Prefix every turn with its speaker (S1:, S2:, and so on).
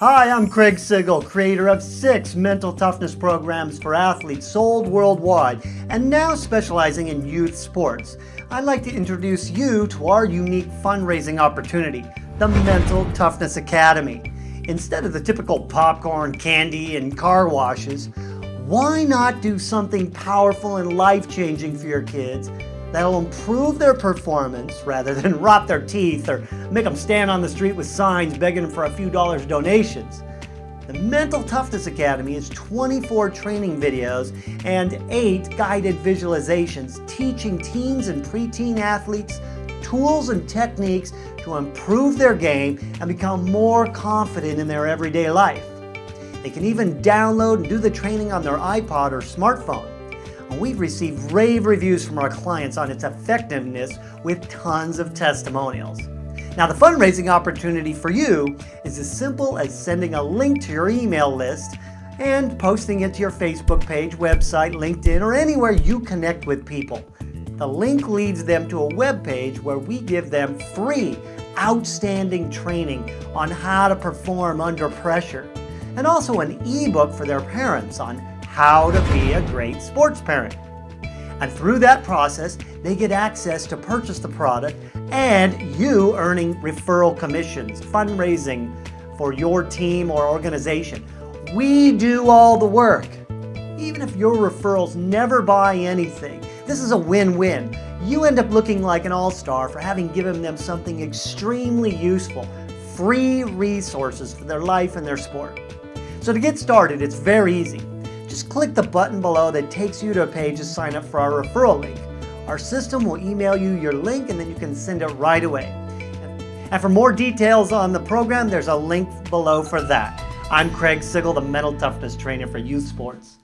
S1: Hi, I'm Craig Sigl, creator of six mental toughness programs for athletes sold worldwide and now specializing in youth sports. I'd like to introduce you to our unique fundraising opportunity, the Mental Toughness Academy. Instead of the typical popcorn, candy, and car washes, why not do something powerful and life-changing for your kids that'll improve their performance rather than rot their teeth or make them stand on the street with signs begging for a few dollars donations. The Mental Toughness Academy is 24 training videos and 8 guided visualizations teaching teens and preteen athletes tools and techniques to improve their game and become more confident in their everyday life. They can even download and do the training on their iPod or smartphone we've received rave reviews from our clients on its effectiveness with tons of testimonials. Now the fundraising opportunity for you is as simple as sending a link to your email list and posting it to your Facebook page, website, LinkedIn, or anywhere you connect with people. The link leads them to a web page where we give them free, outstanding training on how to perform under pressure, and also an ebook for their parents on how to be a great sports parent. And through that process, they get access to purchase the product and you earning referral commissions, fundraising for your team or organization. We do all the work. Even if your referrals never buy anything, this is a win-win. You end up looking like an all-star for having given them something extremely useful, free resources for their life and their sport. So to get started, it's very easy just click the button below that takes you to a page to sign up for our referral link. Our system will email you your link and then you can send it right away. And for more details on the program, there's a link below for that. I'm Craig Sigl, the Mental Toughness Trainer for Youth Sports.